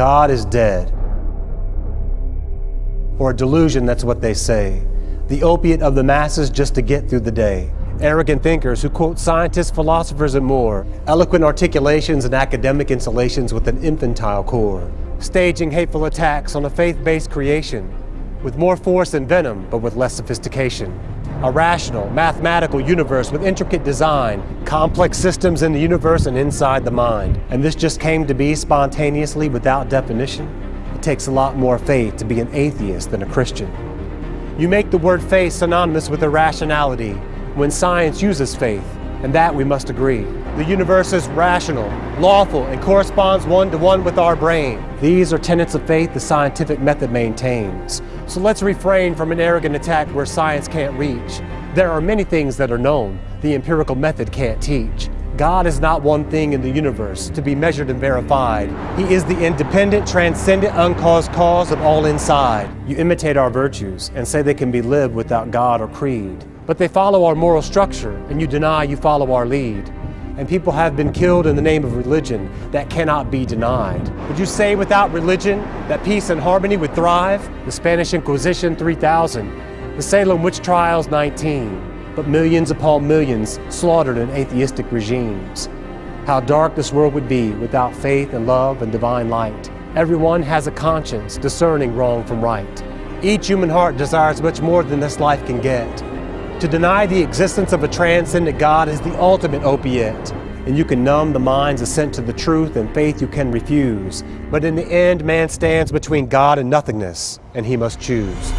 God is dead. Or a delusion, that's what they say. The opiate of the masses just to get through the day. Arrogant thinkers who quote scientists, philosophers, and more. Eloquent articulations and academic installations with an infantile core. Staging hateful attacks on a faith-based creation with more force and venom, but with less sophistication. A rational, mathematical universe with intricate design, complex systems in the universe and inside the mind. And this just came to be spontaneously without definition? It takes a lot more faith to be an atheist than a Christian. You make the word faith synonymous with irrationality when science uses faith, and that we must agree. The universe is rational, lawful, and corresponds one-to-one -one with our brain. These are tenets of faith the scientific method maintains. So let's refrain from an arrogant attack where science can't reach. There are many things that are known the empirical method can't teach. God is not one thing in the universe to be measured and verified. He is the independent, transcendent, uncaused cause of all inside. You imitate our virtues and say they can be lived without God or creed. But they follow our moral structure and you deny you follow our lead and people have been killed in the name of religion that cannot be denied. Would you say without religion that peace and harmony would thrive? The Spanish Inquisition 3000, the Salem witch trials 19, but millions upon millions slaughtered in atheistic regimes. How dark this world would be without faith and love and divine light. Everyone has a conscience discerning wrong from right. Each human heart desires much more than this life can get. To deny the existence of a transcendent God is the ultimate opiate, and you can numb the mind's assent to the truth and faith you can refuse. But in the end, man stands between God and nothingness, and he must choose.